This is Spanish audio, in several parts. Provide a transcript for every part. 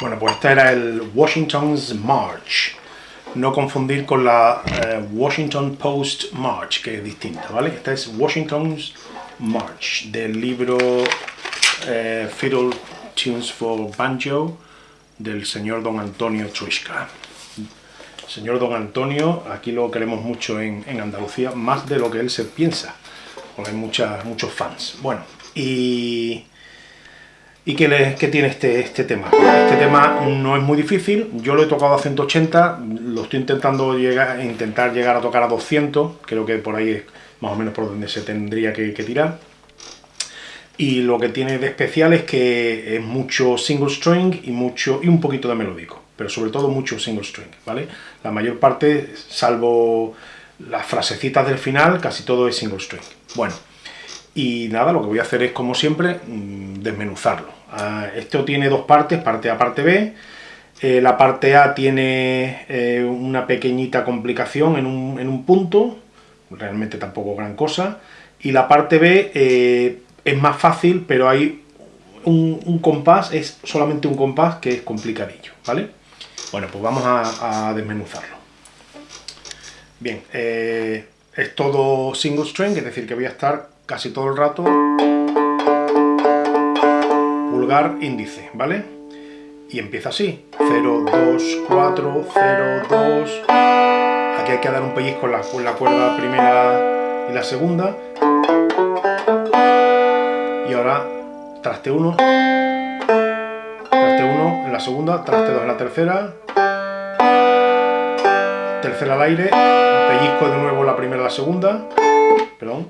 Bueno, pues este era el Washington's March. No confundir con la eh, Washington Post March, que es distinta, ¿vale? Esta es Washington's March, del libro eh, Fiddle Tunes for Banjo, del señor Don Antonio Truishka. Señor Don Antonio, aquí lo queremos mucho en, en Andalucía, más de lo que él se piensa, porque hay muchos fans. Bueno, y ¿Y qué, tiene este, este tema? Este tema no es muy difícil, yo lo he tocado a 180, lo estoy intentando llegar, intentar llegar a tocar a 200, creo que por ahí es más o menos por donde se tendría que, tirar. Y lo que tiene de especial es que es mucho single string y, mucho, y un poquito de melódico, pero sobre todo mucho single string, ¿vale? La mayor parte, salvo las frasecitas del final, casi todo es single string. Bueno, y nada, lo que voy a hacer es, como siempre, mm, desmenuzarlo. Ah, esto tiene dos partes, parte A, parte B. Eh, la parte A tiene eh, una pequeñita complicación en un, punto, realmente tampoco gran cosa. Y la parte B eh, es más fácil, pero hay un, compás, es solamente un compás que es complicadillo, ¿vale? Bueno, pues vamos a, desmenuzarlo. Bien, es todo single string, es decir, que voy a estar casi todo el rato pulgar índice, ¿vale? Y empieza así, 0, 2, 4, 0, 2... Aquí hay que dar un pellizco con la, con la cuerda primera y la segunda. Y ahora traste 1, traste 1 en la segunda, traste 2 en la tercera, tercera al aire, pellizco de nuevo la primera y la segunda, perdón,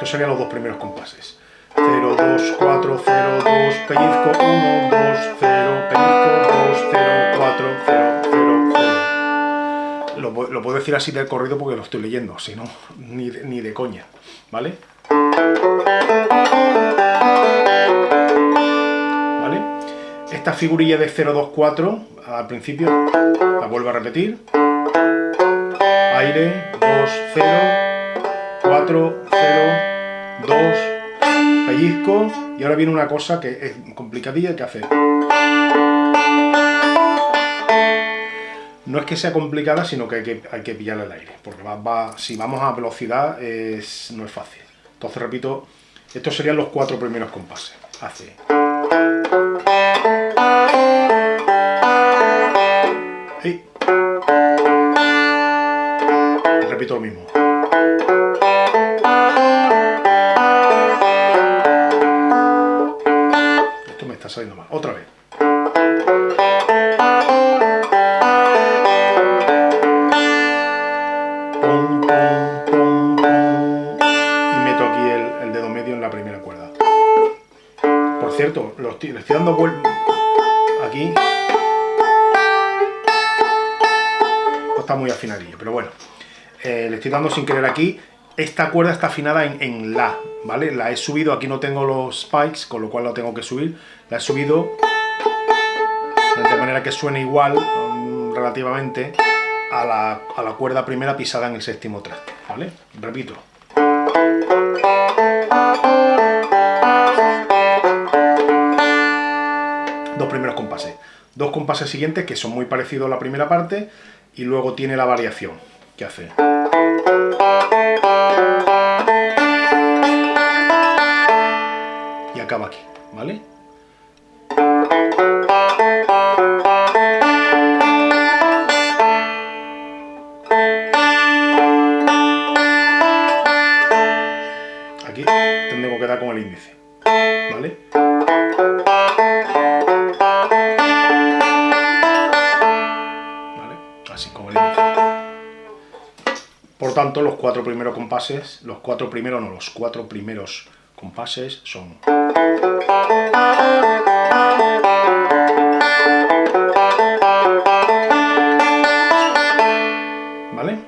estos serían los dos primeros compases. 0, 2, 4, 0, 2, pellizco, 1, 2, 0, pellizco, 2, 0, 4, 0, 0, 0. Lo, lo puedo decir así del corrido porque lo estoy leyendo, si no, ni ni de coña, ¿vale? ¿Vale? Esta figurilla de 0, 2, 4, al principio, la vuelvo a repetir aire, 2, 0, 4, 0, 2, pellizco, y ahora viene una cosa que es complicadilla que hacer. No es que sea complicada, sino que hay que, hay que pillar el aire, porque va, si vamos a velocidad es, no es fácil. Entonces repito, estos serían los cuatro primeros compases. Hace... repito lo mismo. Otra vez. Y meto aquí el, dedo medio en la primera cuerda. Por cierto, lo estoy, le estoy dando vuelta aquí. está muy afinadillo, pero bueno. Eh, le estoy dando sin querer aquí, esta cuerda está afinada en, La, ¿vale? La he subido, aquí no tengo los spikes, con lo cual la tengo que subir, la he subido de manera que suene igual, mm, relativamente, a la, a la cuerda primera pisada en el séptimo traste, ¿vale? Repito. Dos primeros compases. Dos compases siguientes que son muy parecidos a la primera parte y luego tiene la variación que hace. Cuatro primeros compases, los cuatro primeros no, los cuatro primeros compases son... ¿Vale?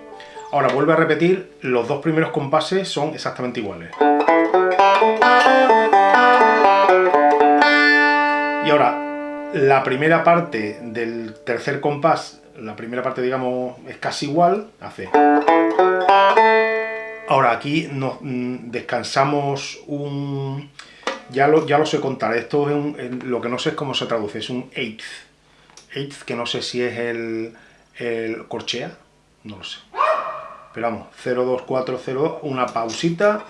Ahora vuelve a repetir, los dos primeros compases son exactamente iguales. Y ahora, la primera parte del tercer compás la primera parte, digamos, es casi igual, hace... Ahora aquí nos mm, descansamos un, ya lo, ya lo sé contar. Esto es un, lo que no sé es cómo se traduce, es un eighth. Eighth, que no sé si es el, el corchea, no lo sé. Pero vamos, 0, 2, 4, 0, una pausita,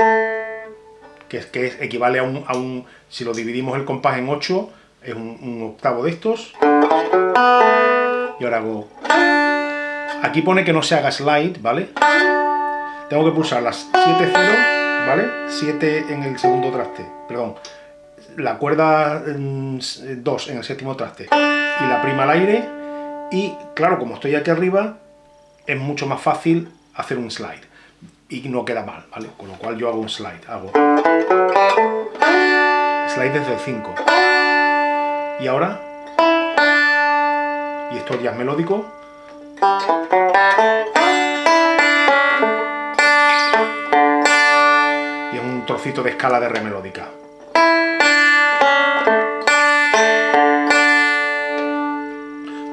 que, es, que equivale a un, a un, si lo dividimos el compás en 8, es un, un octavo de estos. Y ahora hago... Aquí pone que no se haga slide, ¿vale? Tengo que pulsar las 7, 0, ¿vale? 7 en el segundo traste, perdón. La cuerda 2 mm, en el séptimo traste y la prima al aire. Y claro, como estoy aquí arriba, es mucho más fácil hacer un slide. Y no queda mal, ¿vale? Con lo cual yo hago un slide. Hago slide desde el 5. Y ahora, y esto ya es melódico, un trocito de escala de re melódica.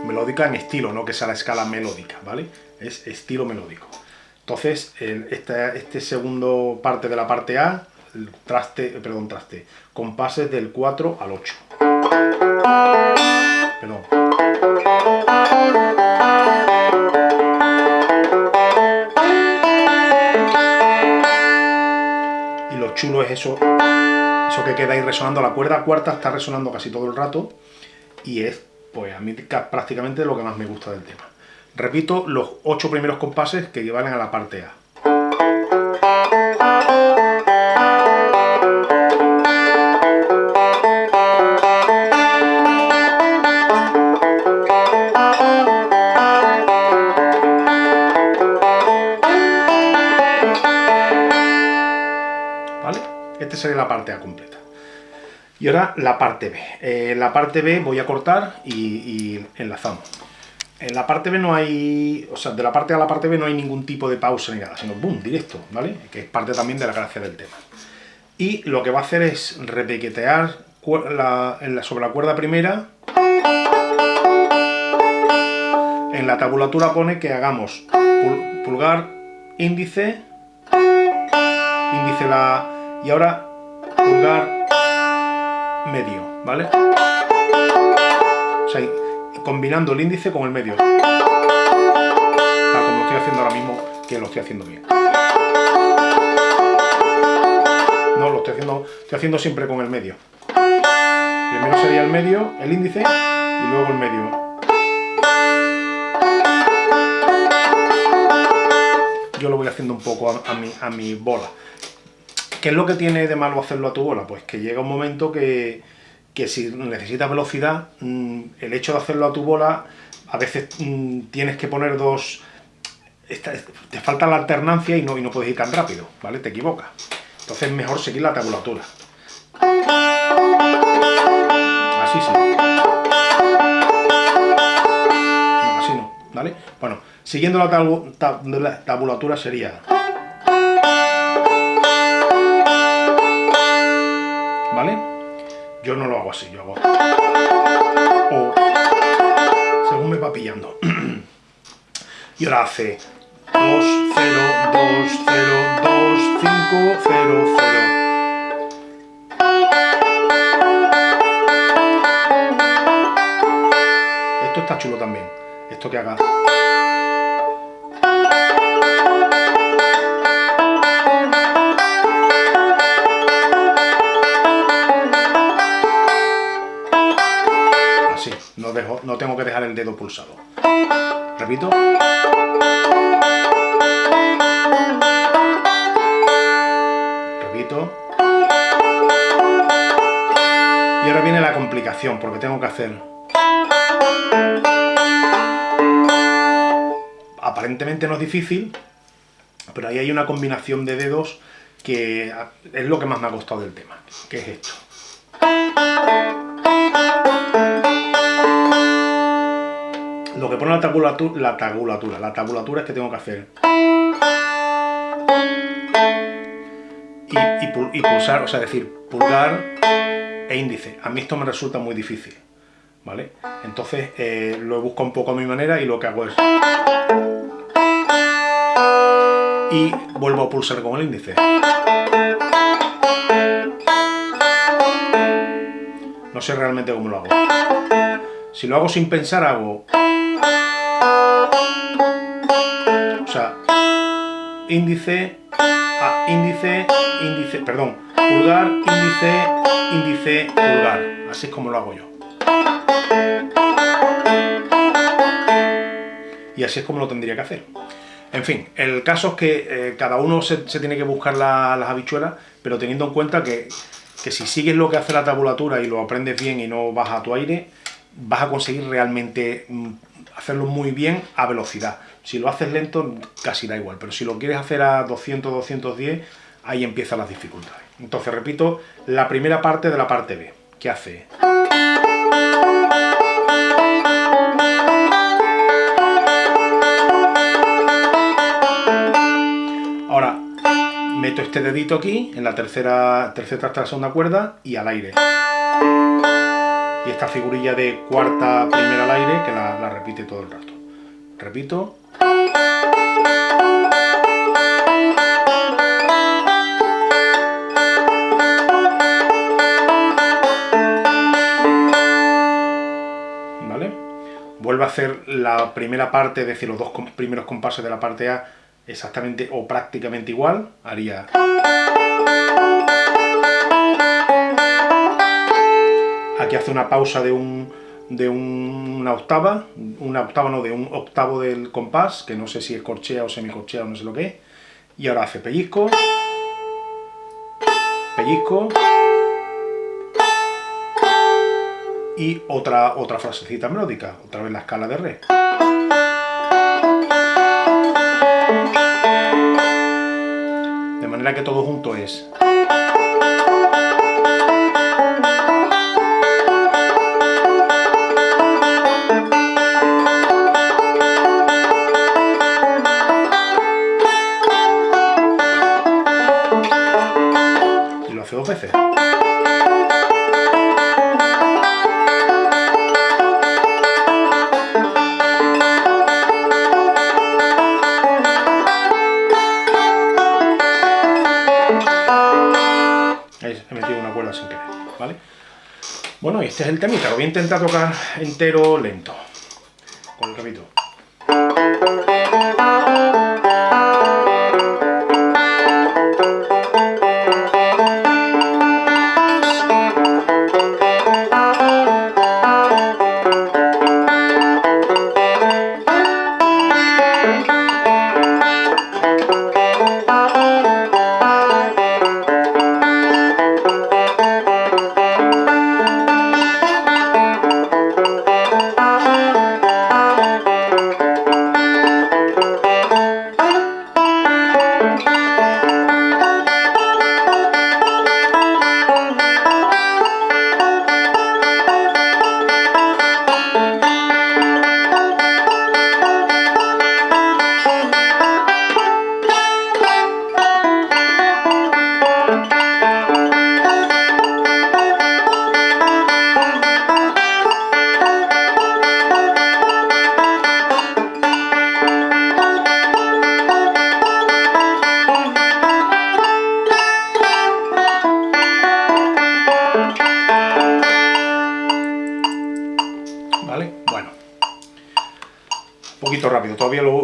Melódica en estilo, no que sea la escala melódica, ¿vale? Es estilo melódico. Entonces, este segundo parte de la parte A, traste, perdón, traste, compases del 4 al 8. Perdón. Chulo es eso, eso que queda ahí resonando. La cuerda cuarta está resonando casi todo el rato y es, pues a mí prácticamente lo que más me gusta del tema. Repito los ocho primeros compases que equivalen a la parte A. sería la parte A completa. Y ahora la parte B. Eh, la parte B voy a cortar y, enlazamos. En la parte B no hay, o sea, de la parte A a la parte B no hay ningún tipo de pausa ni nada, sino boom, directo, ¿vale? Que es parte también de la gracia del tema. Y lo que va a hacer es repiquetear sobre la cuerda primera. En la tabulatura pone que hagamos pulgar, índice, índice la... Y ahora pulgar medio, ¿vale? O sea, combinando el índice con el medio. Tal como estoy haciendo ahora mismo, que lo estoy haciendo bien. No, lo estoy haciendo, estoy haciendo siempre con el medio. Primero sería el medio, el índice, y luego el medio. Yo lo voy haciendo un poco a, mi, a mi bola. ¿Qué es lo que tiene de malo hacerlo a tu bola? Pues que llega un momento que, si necesitas velocidad, mm, el hecho de hacerlo a tu bola, a veces mm, tienes que poner dos... te falta la alternancia y no, y no puedes ir tan rápido, ¿vale? Te equivocas. Entonces es mejor seguir la tabulatura. Así sí. No, así no, ¿vale? Bueno, siguiendo la tabulatura sería... Yo no lo hago así, yo hago... O según me va pillando. y ahora hace 2, 0, 2, 0, 2, 5, 0, 0. Esto está chulo también. Esto que haga... tengo que dejar el dedo pulsado. Repito. Repito. Y ahora viene la complicación, porque tengo que hacer... Aparentemente no es difícil, pero ahí hay una combinación de dedos que es lo que más me ha costado del tema, que es esto. Lo que pone la tabulatura, la tabulatura, la tabulatura es que tengo que hacer y, pulsar, o sea, decir pulgar e índice. A mí esto me resulta muy difícil, ¿vale? Entonces eh, lo busco un poco a mi manera y lo que hago es y vuelvo a pulsar con el índice. No sé realmente cómo lo hago. Si lo hago sin pensar, hago... índice, a índice, índice, perdón, pulgar, índice, índice, pulgar. Así es como lo hago yo. Y así es como lo tendría que hacer. En fin, el caso es que eh, cada uno se, tiene que buscar las habichuelas, pero teniendo en cuenta que, que, si sigues lo que hace la tabulatura y lo aprendes bien y no vas a tu aire, vas a conseguir realmente mm, hacerlo muy bien a velocidad. Si lo haces lento, casi da igual, pero si lo quieres hacer a 200, 210, ahí empiezan las dificultades. Entonces, repito, la primera parte de la parte B, que hace... meto este dedito aquí, en la tercera, tercera la segunda cuerda, y al aire. Esta figurilla de cuarta primera al aire, que la, la repite todo el rato. Repito. ¿Vale? Vuelvo a hacer la primera parte, es decir, los dos primeros compases de la parte A exactamente o prácticamente igual, haría... Aquí hace una pausa de, un, de una octava, una octava no, de un octavo del compás, que no sé si es corchea o semicorchea o no sé lo que es, y ahora hace pellizco, pellizco, y otra, otra frasecita melódica, otra vez la escala de re. manera que todo junto es... Bueno, este es el temita, lo voy a intentar tocar entero lento, con el rabito.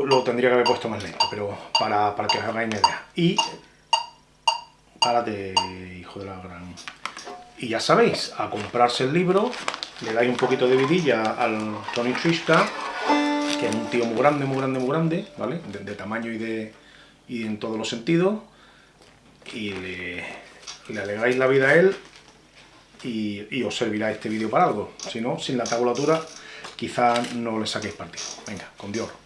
Lo, tendría que haber puesto más lento, pero para, para que os hagáis una idea. Y... Párate, hijo de la gran... Y ya sabéis, a comprarse el libro, le dais un poquito de vidilla al Tony Triska, que es un tío muy grande, muy grande, muy grande, ¿vale? De, tamaño y, de, y en todos los sentidos, y le, le alegráis la vida a él y, y os servirá este vídeo para algo. Si no, sin la tabulatura quizá no le saquéis partido. Venga, con Dios.